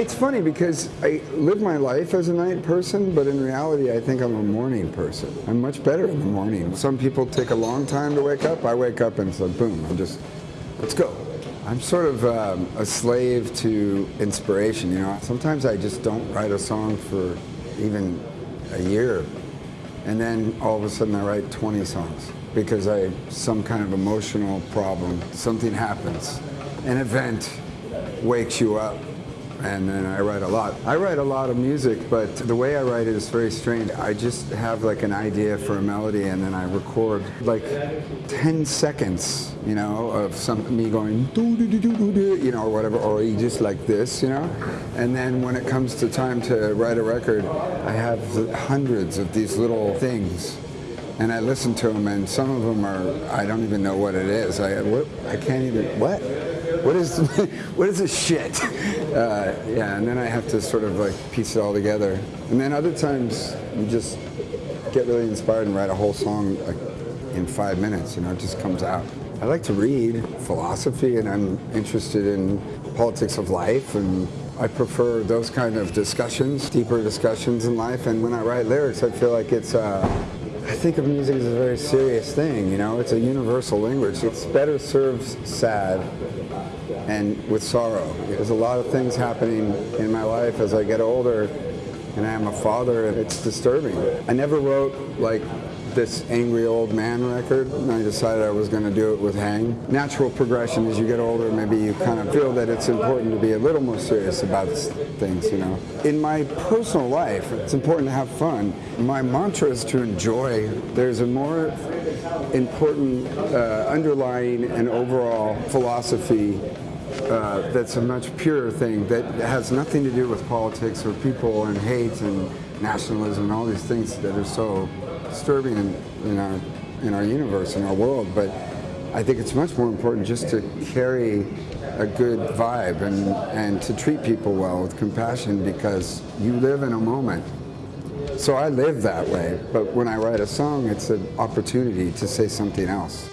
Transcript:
It's funny because I live my life as a night person, but in reality, I think I'm a morning person. I'm much better in the morning. Some people take a long time to wake up. I wake up and it's like, boom, I'm just, let's go. I'm sort of um, a slave to inspiration, you know. Sometimes I just don't write a song for even a year, and then all of a sudden I write 20 songs because I some kind of emotional problem. Something happens, an event wakes you up and then I write a lot. I write a lot of music, but the way I write it is very strange. I just have like an idea for a melody and then I record like 10 seconds, you know, of some me going you know, or whatever, or just like this, you know. And then when it comes to time to write a record, I have hundreds of these little things and I listen to them, and some of them are I don't even know what it is. I I can't even what what is what is this shit? Uh, yeah, and then I have to sort of like piece it all together. And then other times you just get really inspired and write a whole song like in five minutes. You know, it just comes out. I like to read philosophy, and I'm interested in politics of life and I prefer those kind of discussions, deeper discussions in life. And when I write lyrics, I feel like it's, uh, I think of music as a very serious thing, you know? It's a universal language. It's better serves sad and with sorrow. There's a lot of things happening in my life as I get older and I am a father and it's disturbing. I never wrote like this angry old man record and I decided I was going to do it with Hang. Natural progression as you get older, maybe you kind of feel that it's important to be a little more serious about things, you know. In my personal life, it's important to have fun. My mantra is to enjoy. There's a more important uh, underlying and overall philosophy uh, that's a much purer thing that has nothing to do with politics or people and hate and nationalism and all these things that are so disturbing in, in, our, in our universe, in our world. But I think it's much more important just to carry a good vibe and, and to treat people well with compassion because you live in a moment. So I live that way, but when I write a song, it's an opportunity to say something else.